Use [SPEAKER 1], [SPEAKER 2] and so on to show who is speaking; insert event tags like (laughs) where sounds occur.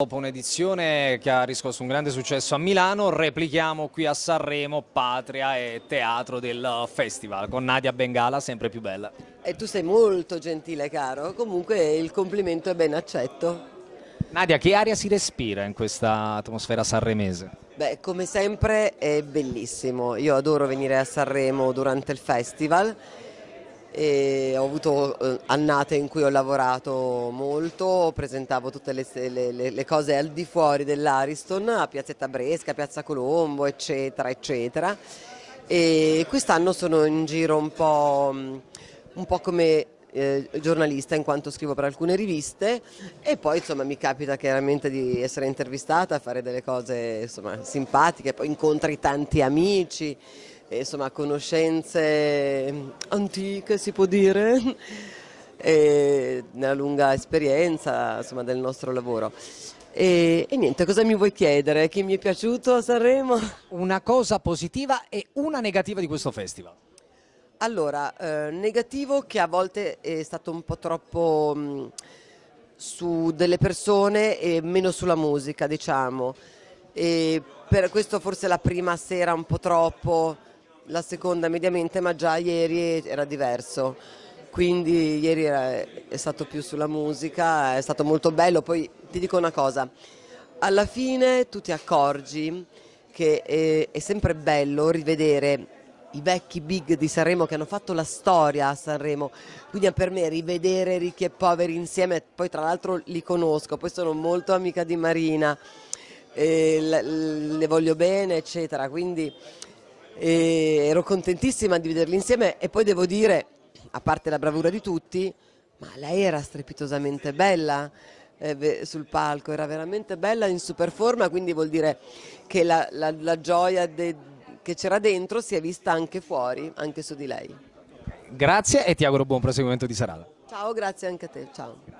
[SPEAKER 1] Dopo un'edizione che ha riscosso un grande successo a Milano, replichiamo qui a Sanremo, patria e teatro del festival, con Nadia Bengala sempre più bella.
[SPEAKER 2] E tu sei molto gentile caro, comunque il complimento è ben accetto.
[SPEAKER 1] Nadia, che aria si respira in questa atmosfera sanremese?
[SPEAKER 2] Beh, come sempre è bellissimo, io adoro venire a Sanremo durante il festival e ho avuto eh, annate in cui ho lavorato molto, presentavo tutte le, le, le cose al di fuori dell'Ariston, a Piazzetta Bresca, Piazza Colombo, eccetera, eccetera. E quest'anno sono in giro un po', un po come eh, giornalista in quanto scrivo per alcune riviste e poi insomma mi capita chiaramente di essere intervistata, fare delle cose insomma, simpatiche, poi incontri tanti amici, e, insomma conoscenze antiche si può dire (laughs) e nella lunga esperienza insomma, del nostro lavoro. E, e, niente, cosa mi vuoi chiedere? Chi mi è piaciuto a Sanremo?
[SPEAKER 1] Una cosa positiva e una negativa di questo festival.
[SPEAKER 2] Allora, eh, negativo che a volte è stato un po' troppo mh, su delle persone e meno sulla musica, diciamo. E per questo forse la prima sera un po' troppo, la seconda mediamente, ma già ieri era diverso. Quindi ieri era, è stato più sulla musica, è stato molto bello. Poi ti dico una cosa, alla fine tu ti accorgi che è, è sempre bello rivedere i vecchi big di Sanremo che hanno fatto la storia a Sanremo, quindi per me rivedere ricchi e poveri insieme, poi tra l'altro li conosco, poi sono molto amica di Marina, le voglio bene eccetera, quindi ero contentissima di vederli insieme e poi devo dire, a parte la bravura di tutti, ma lei era strepitosamente bella eh, sul palco, era veramente bella in super forma, quindi vuol dire che la, la, la gioia de, che c'era dentro si è vista anche fuori, anche su di lei.
[SPEAKER 1] Grazie e ti auguro buon proseguimento di serata.
[SPEAKER 2] Ciao, grazie anche a te, ciao.